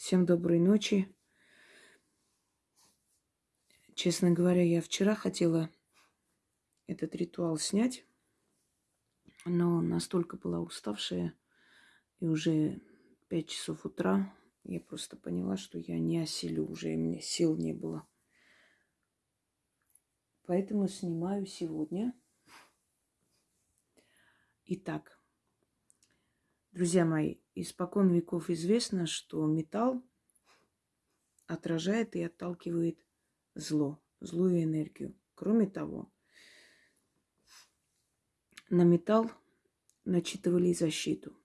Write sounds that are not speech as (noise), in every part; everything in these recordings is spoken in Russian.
Всем доброй ночи. Честно говоря, я вчера хотела этот ритуал снять, но настолько была уставшая, и уже пять часов утра я просто поняла, что я не осилю уже, и мне сил не было. Поэтому снимаю сегодня. Итак, друзья мои, испокон веков известно, что металл отражает и отталкивает зло, злую энергию. Кроме того, на металл начитывали защиту.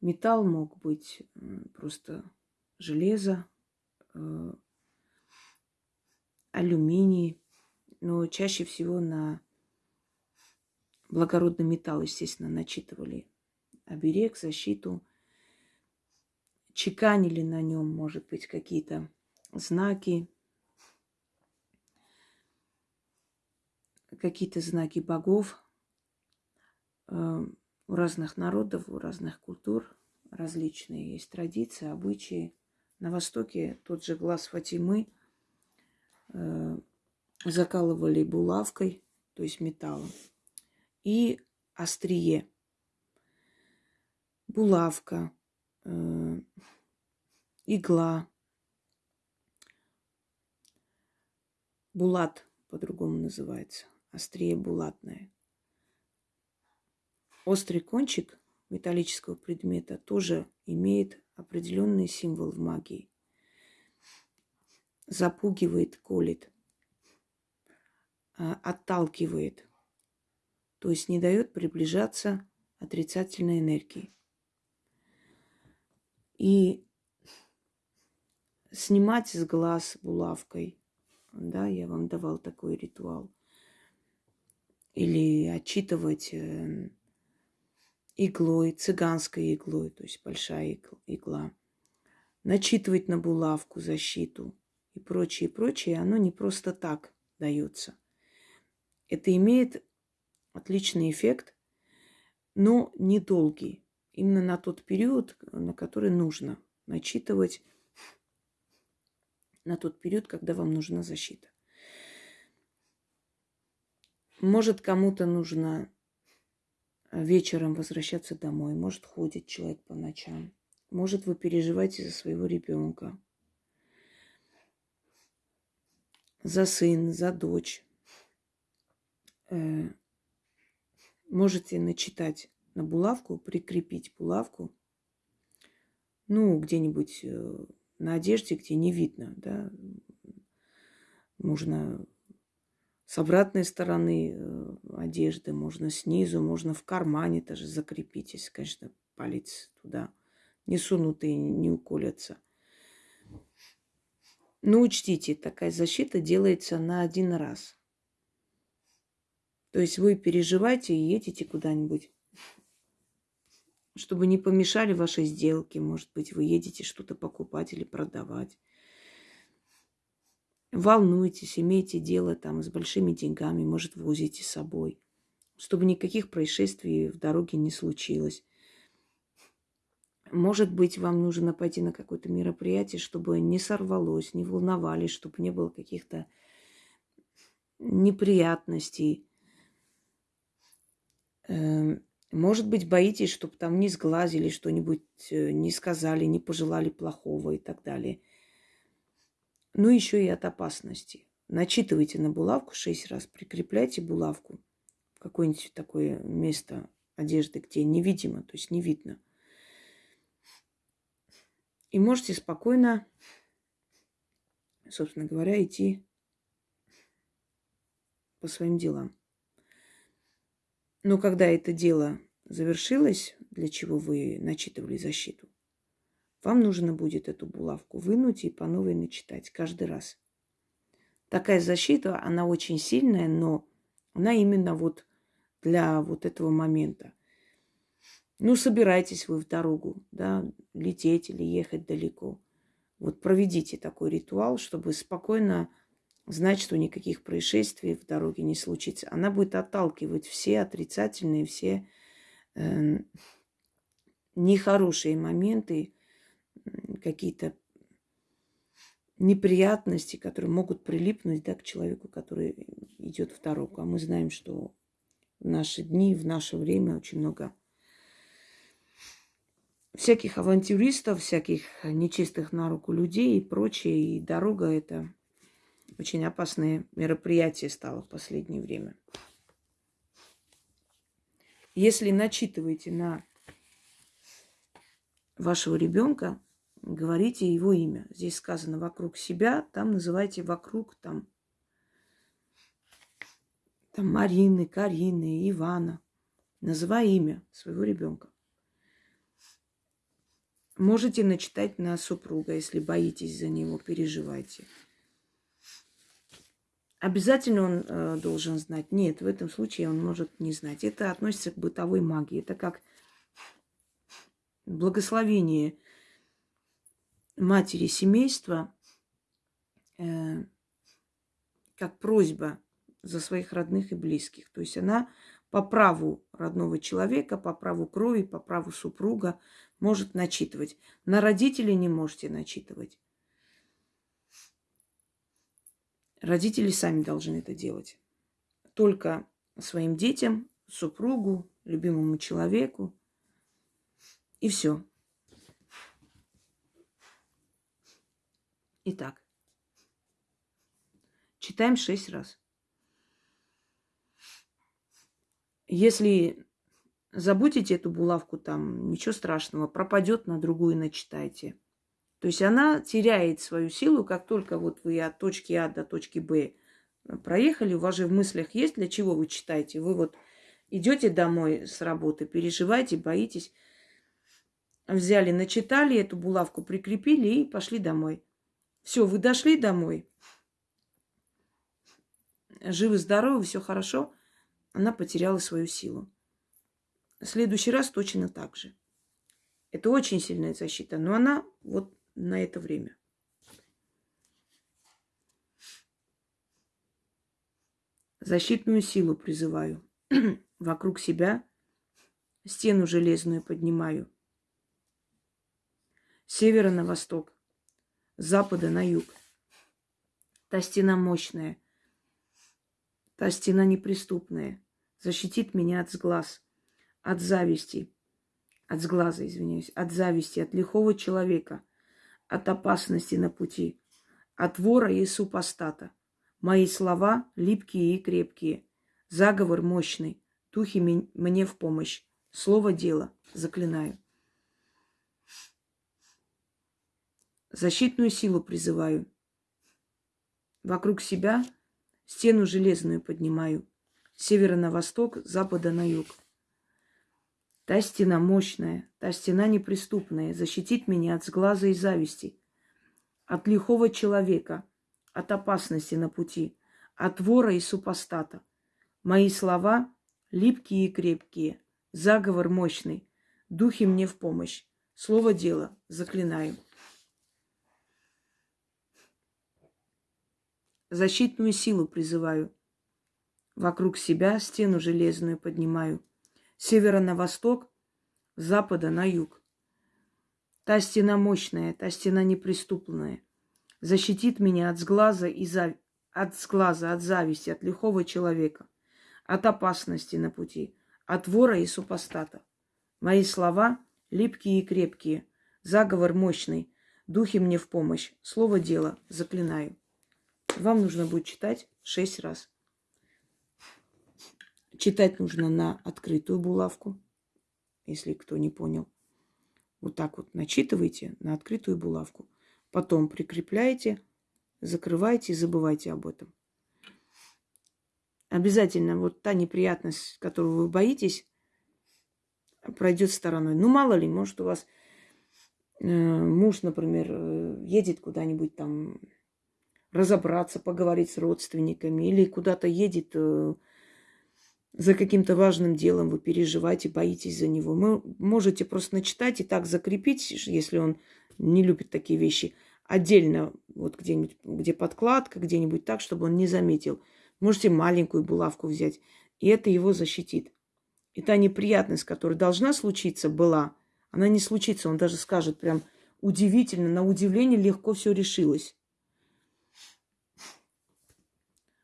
Металл мог быть просто железо, э, алюминий, но чаще всего на благородный металл, естественно, начитывали оберег, защиту, чеканили на нем, может быть, какие-то знаки, какие-то знаки богов. Э, у разных народов, у разных культур различные есть традиции, обычаи. На Востоке тот же глаз Фатимы э, закалывали булавкой, то есть металлом, и острие. Булавка, э, игла, булат по-другому называется острие булатное. Острый кончик металлического предмета тоже имеет определенный символ в магии. Запугивает, колет, а, отталкивает, то есть не дает приближаться отрицательной энергии. И снимать с глаз булавкой, да, я вам давал такой ритуал – или отчитывать э, иглой, цыганской иглой, то есть большая игла, начитывать на булавку защиту и прочее, прочее, оно не просто так дается. Это имеет отличный эффект, но недолгий. Именно на тот период, на который нужно начитывать, на тот период, когда вам нужна защита. Может, кому-то нужно э, вечером возвращаться домой. Может, ходит человек по ночам. Может, вы переживаете за своего ребенка. За сын, за дочь. Э, можете начитать на булавку, прикрепить булавку. Ну, где-нибудь э, на одежде, где не видно, да. Можно с обратной стороны э, одежды, можно снизу, можно в кармане даже закрепить, если, конечно, палец туда не сунут и не уколятся. Но учтите, такая защита делается на один раз. То есть вы переживаете и едете куда-нибудь, чтобы не помешали вашей сделке. Может быть, вы едете что-то покупать или продавать волнуетесь, имеете дело там с большими деньгами, может, возите с собой, чтобы никаких происшествий в дороге не случилось. Может быть, вам нужно пойти на какое-то мероприятие, чтобы не сорвалось, не волновались, чтобы не было каких-то неприятностей. Эм, может быть, боитесь, чтобы там не сглазили что-нибудь, э, не сказали, не пожелали плохого и так далее – ну еще и от опасности. Начитывайте на булавку шесть раз, прикрепляйте булавку в какое-нибудь такое место одежды, где невидимо, то есть не видно. И можете спокойно, собственно говоря, идти по своим делам. Но когда это дело завершилось, для чего вы начитывали защиту, вам нужно будет эту булавку вынуть и по новой начитать каждый раз. Такая защита, она очень сильная, но она именно вот для вот этого момента. Ну, собирайтесь вы в дорогу, да, лететь или ехать далеко. Вот проведите такой ритуал, чтобы спокойно знать, что никаких происшествий в дороге не случится. Она будет отталкивать все отрицательные, все э, нехорошие моменты, какие-то неприятности, которые могут прилипнуть да, к человеку, который идет в дорогу. А мы знаем, что в наши дни, в наше время очень много всяких авантюристов, всяких нечистых на руку людей и прочее. И дорога это очень опасное мероприятие стало в последнее время. Если начитываете на вашего ребенка, говорите его имя. Здесь сказано вокруг себя, там называйте вокруг там, там Марины, Карины, Ивана. Называй имя своего ребенка. Можете начитать на супруга, если боитесь за него, переживайте. Обязательно он э, должен знать? Нет, в этом случае он может не знать. Это относится к бытовой магии. Это как благословение матери семейства, э, как просьба за своих родных и близких. То есть она по праву родного человека, по праву крови, по праву супруга может начитывать. На родителей не можете начитывать. Родители сами должны это делать. Только своим детям, супругу, любимому человеку. И все. Итак, читаем шесть раз. Если забудете эту булавку там, ничего страшного, пропадет на другую, начитайте. То есть она теряет свою силу, как только вот вы от точки А до точки Б проехали, у вас же в мыслях есть, для чего вы читаете. Вы вот идете домой с работы, переживаете, боитесь. Взяли, начитали, эту булавку прикрепили и пошли домой. Все, вы дошли домой. Живы-здоровы, все хорошо. Она потеряла свою силу. В следующий раз точно так же. Это очень сильная защита, но она вот на это время. Защитную силу призываю. (clears throat) Вокруг себя стену железную поднимаю. С севера на восток с запада на юг. Та стена мощная, та стена неприступная, защитит меня от сглаз, от зависти, от сглаза, извиняюсь, от зависти, от лихого человека, от опасности на пути, от вора и супостата. Мои слова липкие и крепкие, заговор мощный, духи мне в помощь. Слово дело, заклинаю. Защитную силу призываю. Вокруг себя стену железную поднимаю. С севера на восток, с запада на юг. Та стена мощная, та стена неприступная, защитит меня от сглаза и зависти, от лихого человека, от опасности на пути, от вора и супостата. Мои слова липкие и крепкие, заговор мощный, духи мне в помощь. Слово дело, заклинаю. Защитную силу призываю. Вокруг себя стену железную поднимаю. С севера на восток, с запада на юг. Та стена мощная, та стена неприступная. Защитит меня от сглаза и зав... от сглаза, от зависти, от лихого человека, от опасности на пути, от вора и супостата. Мои слова липкие и крепкие, заговор мощный, духи мне в помощь, слово дело, заклинаю. Вам нужно будет читать шесть раз. Читать нужно на открытую булавку, если кто не понял. Вот так вот начитывайте на открытую булавку. Потом прикрепляете, закрываете и забывайте об этом. Обязательно вот та неприятность, которую вы боитесь, пройдет стороной. Ну, мало ли, может, у вас э, муж, например, э, едет куда-нибудь там разобраться, поговорить с родственниками или куда-то едет э, за каким-то важным делом, вы переживаете, боитесь за него. Вы можете просто начитать и так закрепить, если он не любит такие вещи, отдельно, вот где-нибудь, где подкладка, где-нибудь так, чтобы он не заметил. Можете маленькую булавку взять, и это его защитит. И та неприятность, которая должна случиться, была, она не случится. Он даже скажет прям, удивительно, на удивление легко все решилось.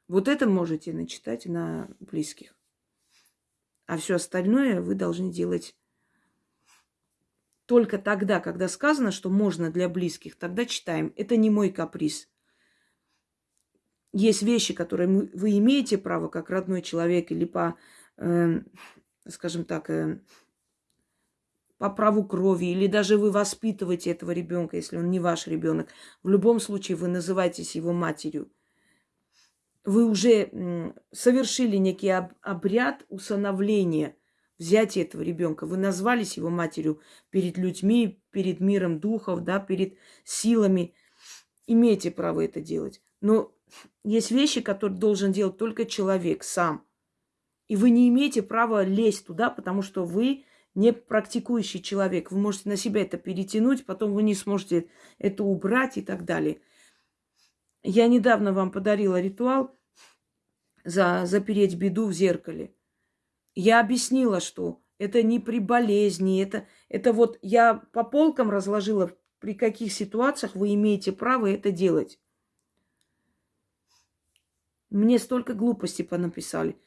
Вот это можете начитать на близких. А все остальное вы должны делать только тогда, когда сказано, что можно для близких, тогда читаем. Это не мой каприз. Есть вещи, которые вы имеете право, как родной человек, или по, э, скажем так, э, по праву крови, или даже вы воспитываете этого ребенка, если он не ваш ребенок. В любом случае вы называетесь его матерью. Вы уже совершили некий обряд усыновления – взятие этого ребенка. Вы назвались его матерью перед людьми, перед миром духов, да, перед силами. Имеете право это делать. Но есть вещи, которые должен делать только человек сам. И вы не имеете права лезть туда, потому что вы не практикующий человек. Вы можете на себя это перетянуть, потом вы не сможете это убрать и так далее. Я недавно вам подарила ритуал за запереть беду в зеркале. Я объяснила, что это не при болезни, это, это вот я по полкам разложила, при каких ситуациях вы имеете право это делать. Мне столько глупостей понаписали.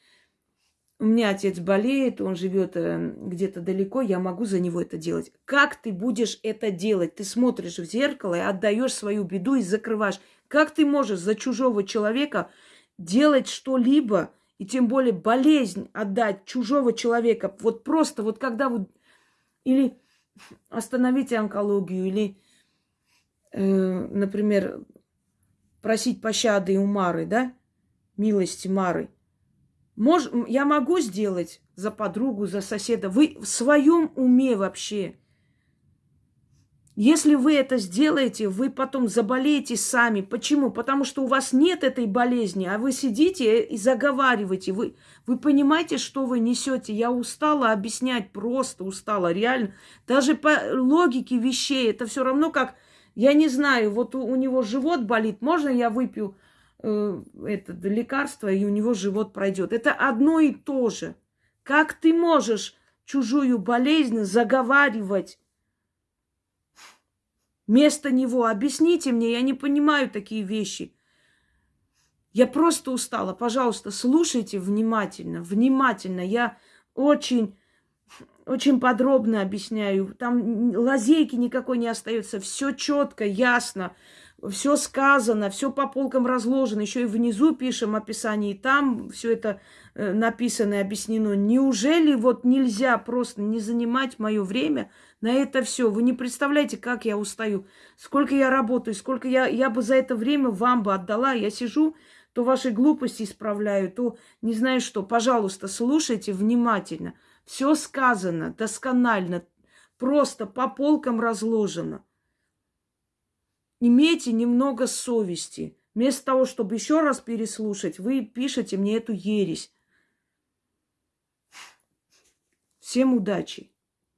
У меня отец болеет, он живет э, где-то далеко, я могу за него это делать. Как ты будешь это делать? Ты смотришь в зеркало и отдаешь свою беду и закрываешь. Как ты можешь за чужого человека делать что-либо, и тем более болезнь отдать чужого человека, вот просто вот когда вы или остановите онкологию, или, э, например, просить пощады у Мары, да, милости Мары. Мож, я могу сделать за подругу, за соседа. Вы в своем уме вообще – если вы это сделаете, вы потом заболеете сами. Почему? Потому что у вас нет этой болезни, а вы сидите и заговариваете. Вы, вы понимаете, что вы несете? Я устала объяснять, просто устала, реально. Даже по логике вещей это все равно как, я не знаю, вот у, у него живот болит, можно я выпью это лекарство, и у него живот пройдет? Это одно и то же. Как ты можешь чужую болезнь заговаривать? Вместо него объясните мне, я не понимаю такие вещи. Я просто устала. Пожалуйста, слушайте внимательно, внимательно. Я очень, очень подробно объясняю. Там лазейки никакой не остается. Все четко, ясно, все сказано, все по полкам разложено. Еще и внизу пишем описание, и там все это э, написано и объяснено. Неужели вот нельзя просто не занимать мое время на это все. Вы не представляете, как я устаю, сколько я работаю, сколько я, я бы за это время вам бы отдала. Я сижу, то ваши глупости исправляю, то не знаю что. Пожалуйста, слушайте внимательно. Все сказано досконально, просто по полкам разложено. Имейте немного совести. Вместо того, чтобы еще раз переслушать, вы пишете мне эту ересь. Всем удачи!